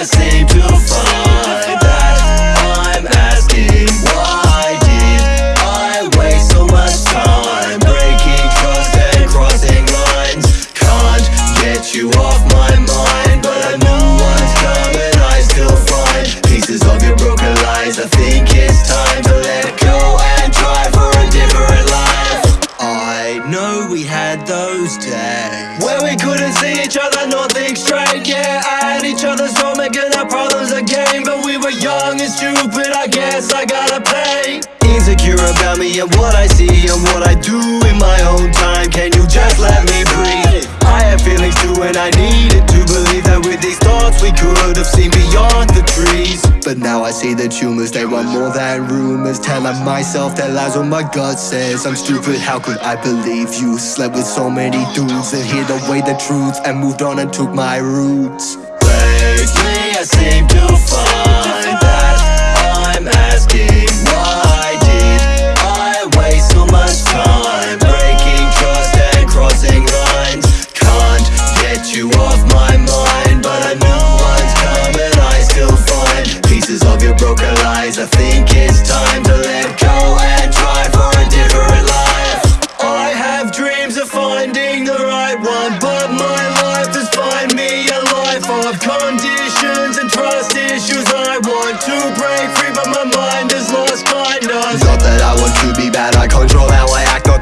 just seem to find that I'm asking why did I waste so much time breaking trust and crossing lines? Can't get you off my mind, but I know what's coming. I still find pieces of your broken lies. I think it's time to let go and try for a different life. I know we had those days where we couldn't see each other. Stupid, I guess I gotta pay. Insecure about me and what I see and what I do in my own time. Can you just let me breathe? I have feelings too and I needed to believe that with these thoughts we could have seen beyond the trees. But now I see the tumors, they want more than rumors. Telling myself that lies what my gut says I'm stupid, how could I believe you? Slept with so many dudes that hid away the truth And moved on and took my roots. Lately I seem to find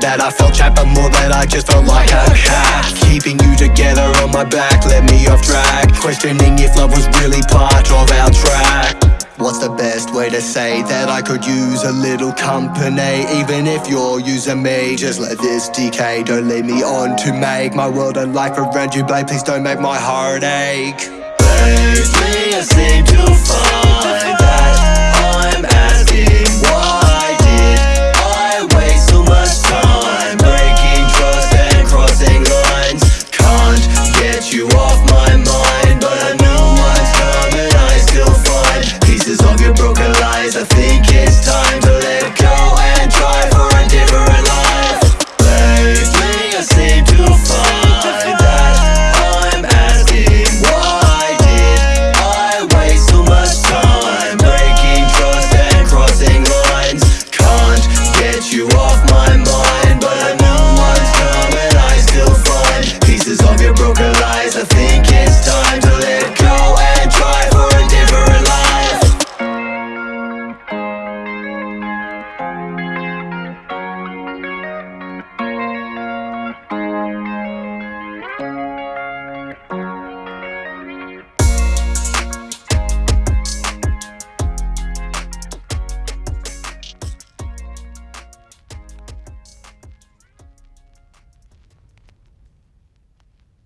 That I felt trapped, but more that I just felt like a cat Keeping you together on my back Let me off track. Questioning if love was really part of our track. What's the best way to say that I could use a little company? Even if you're using me, just let this decay. Don't lead me on to make my world and life around you Babe, please don't make my heart ache. Lately I seem to find lies I think it's time to